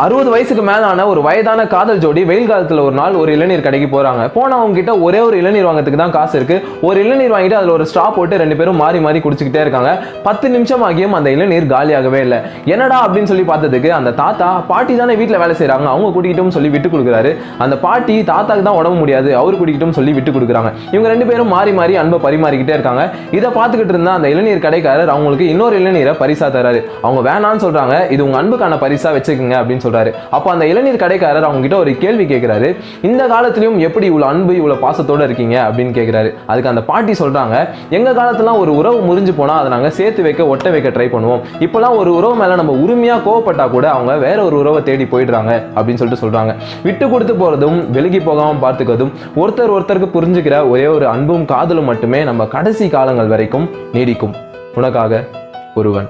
அறுபது வயசுக்கு மேலான ஒரு வயதான காதல் ஜோடி வெயில் காலத்துல ஒரு நாள் ஒரு இளநீர் கடைக்கு போறாங்க. போனா அவங்க கிட்ட ஒரே ஒரு இளநீர் வாங்குறதுக்கு தான் காசு இருக்கு. ஒரு இளநீர் வாங்கிட்டு அதுல ஒரு ஸ்ட்ரா போட்டு ரெண்டு பேரும் மாறி மாறி குடிச்சுக்கிட்டே இருக்காங்க. பத்து நிமிஷம் ஆகியும் அந்த இளநீர் காலியாகவே இல்லை. என்னடா அப்படின்னு சொல்லி பார்த்ததுக்கு அந்த தாத்தா பாட்டி தானே வீட்டில் வேலை செய்கிறாங்க அவங்க கூட்டிக்கிட்டும் சொல்லி விட்டு கொடுக்குறாரு. அந்த பாட்டி தாத்தாக்கு தான் உடம்பு முடியாது. அவர் கூட்டிக்கிட்டும் சொல்லி விட்டு கொடுக்குறாங்க. இவங்க ரெண்டு பேரும் மாறி மாறி அன்பை பரிமாறிக்கிட்டே இருக்காங்க. இதை பார்த்துக்கிட்டு இருந்தா அந்த இளநீர் கடைக்காரர் அவங்களுக்கு இன்னொரு இளநீரை பரிசா தராரு அவங்க வேணான்னு சொல்றாங்க. இது உங்க அன்புக்கான பரிசா வச்சுக்கோங்க அப்படின்னு சொல்றாரு. அப்போ அந்த இளநீர் கடைக்காரர் அவங்க கிட்ட ஒரு கேள்வி கேட்கிறாரு இந்த காலத்திலயும் எப்படி இவ்வளவு அன்பு இவ்வளவு பாசத்தோட இருக்கீங்க? அப்படின்னு கேட்கிறாரு அதுக்கு அந்த பாட்டி சொல்றாங்க எங்க காலத்துலாம் ஒரு உறவு முறிஞ்சு போனா அதை நாங்க சேர்த்து வைக்க ஒட்ட வைக்க ட்ரை பண்ணுவோம். இப்போலாம் ஒரு உறவு மேல நம்ம உரிமையா கோவப்பட்டா கூட அவங்க வேற ஒரு உறவை தேடி போயிடுறாங்க அப்படின்னு சொல்லிட்டு சொல்றாங்க. விட்டு கொடுத்து போறதும் விலகி போகாமல் பார்த்துக்கிறதும் ஒருத்தர் ஒருத்தருக்கு புரிஞ்சுக்கிற ஒரே ஒரு அன்பும் காதலும் மட்டுமே நம்ம கடைசி காலங்கள் வரைக்கும் நீடிக்கும். உனக்காக ஒருவன்.